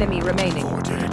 enemy remaining. Four.